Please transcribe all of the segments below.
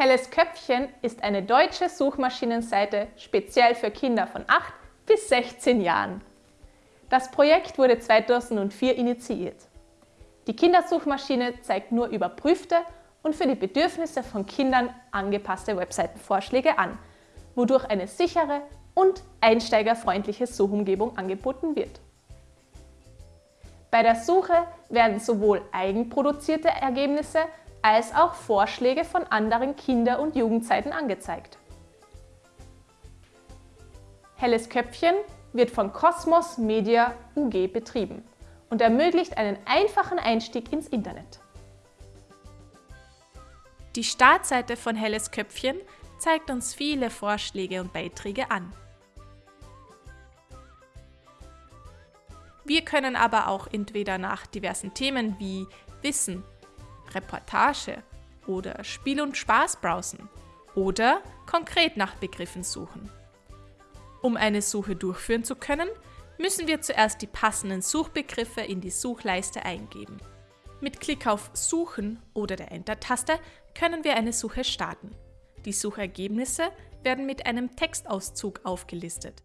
Helles Köpfchen ist eine deutsche Suchmaschinenseite speziell für Kinder von 8 bis 16 Jahren. Das Projekt wurde 2004 initiiert. Die Kindersuchmaschine zeigt nur überprüfte und für die Bedürfnisse von Kindern angepasste Webseitenvorschläge an, wodurch eine sichere und einsteigerfreundliche Suchumgebung angeboten wird. Bei der Suche werden sowohl eigenproduzierte Ergebnisse als auch Vorschläge von anderen Kinder- und Jugendseiten angezeigt. Helles Köpfchen wird von Cosmos Media UG betrieben und ermöglicht einen einfachen Einstieg ins Internet. Die Startseite von Helles Köpfchen zeigt uns viele Vorschläge und Beiträge an. Wir können aber auch entweder nach diversen Themen wie Wissen, Reportage oder Spiel und Spaß browsen oder konkret nach Begriffen suchen. Um eine Suche durchführen zu können, müssen wir zuerst die passenden Suchbegriffe in die Suchleiste eingeben. Mit Klick auf Suchen oder der Enter-Taste können wir eine Suche starten. Die Suchergebnisse werden mit einem Textauszug aufgelistet.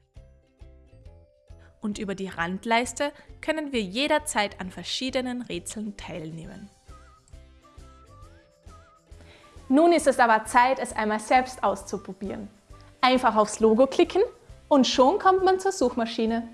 Und über die Randleiste können wir jederzeit an verschiedenen Rätseln teilnehmen. Nun ist es aber Zeit, es einmal selbst auszuprobieren. Einfach aufs Logo klicken und schon kommt man zur Suchmaschine.